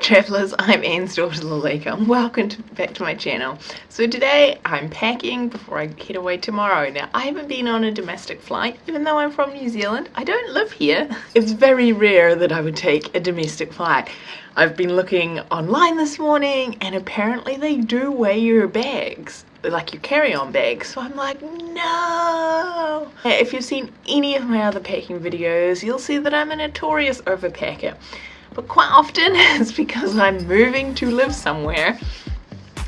travellers, I'm Anne's daughter Lalika and welcome to, back to my channel. So today I'm packing before I head away tomorrow. Now I haven't been on a domestic flight even though I'm from New Zealand. I don't live here. It's very rare that I would take a domestic flight. I've been looking online this morning and apparently they do weigh your bags like your carry-on bags so I'm like no if you've seen any of my other packing videos you'll see that I'm a notorious overpacker but quite often it's because I'm moving to live somewhere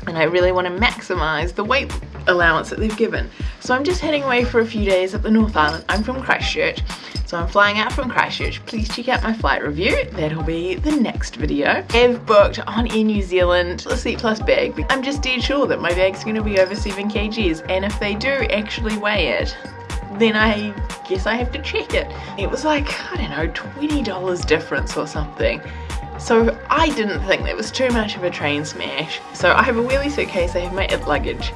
and I really want to maximize the weight allowance that they've given. So I'm just heading away for a few days at the North Island. I'm from Christchurch, so I'm flying out from Christchurch. Please check out my flight review. That'll be the next video. I've booked on Air New Zealand the seat plus bag. I'm just dead sure that my bag's going to be over 7 kgs and if they do actually weigh it, then I guess I have to check it. It was like, I don't know, $20 difference or something. So I didn't think that was too much of a train smash. So I have a wheelie suitcase, I have my it luggage.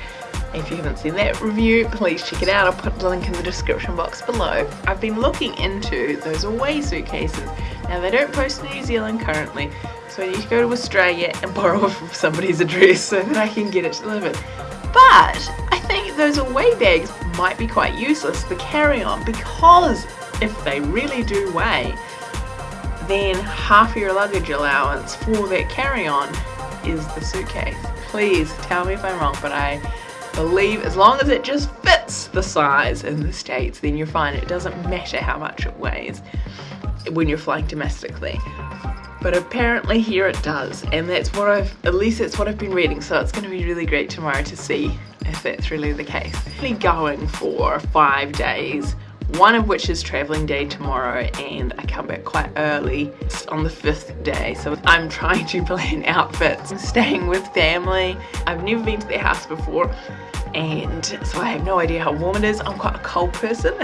If you haven't seen that review, please check it out. I'll put the link in the description box below. I've been looking into those away suitcases. Now they don't post in New Zealand currently, so I need to go to Australia and borrow from somebody's address so that I can get it delivered. But those away bags might be quite useless for carry on because if they really do weigh, then half your luggage allowance for that carry-on is the suitcase. Please tell me if I'm wrong, but I believe as long as it just fits the size in the States, then you're fine. It doesn't matter how much it weighs when you're flying domestically. But apparently here it does, and that's what I've, at least that's what I've been reading, so it's going to be really great tomorrow to see if that's really the case. I'm going for five days, one of which is traveling day tomorrow and I come back quite early on the fifth day so I'm trying to plan outfits. I'm staying with family. I've never been to their house before and so I have no idea how warm it is. I'm quite a cold person.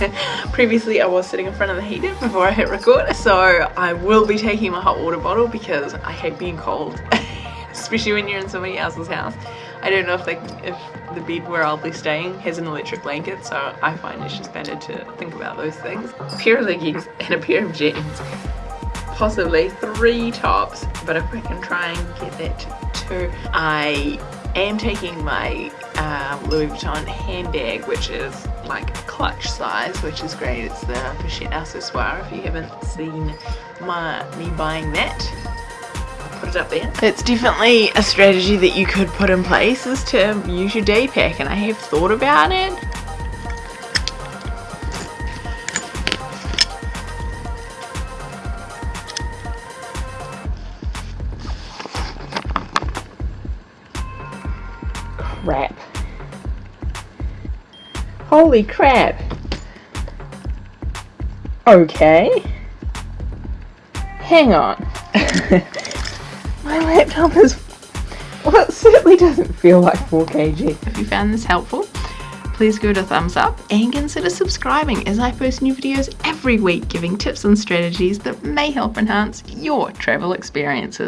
Previously I was sitting in front of the heater before I hit record so I will be taking my hot water bottle because I hate being cold especially when you're in somebody else's house. I don't know if they, if the bed where I'll be staying has an electric blanket, so I find it's just better to think about those things. A pair of leggings and a pair of jeans. Possibly three tops, but if I can try and get that to two. I am taking my um, Louis Vuitton handbag, which is like clutch size, which is great. It's the Pochette Accessoire if you haven't seen my me buying that put it up there. It's definitely a strategy that you could put in place is to use your day pack and I have thought about it. Crap. Holy crap. Okay. Hang on. Laptop is, well it certainly doesn't feel like 4 kg. If you found this helpful, please give it a thumbs up and consider subscribing as I post new videos every week giving tips and strategies that may help enhance your travel experiences.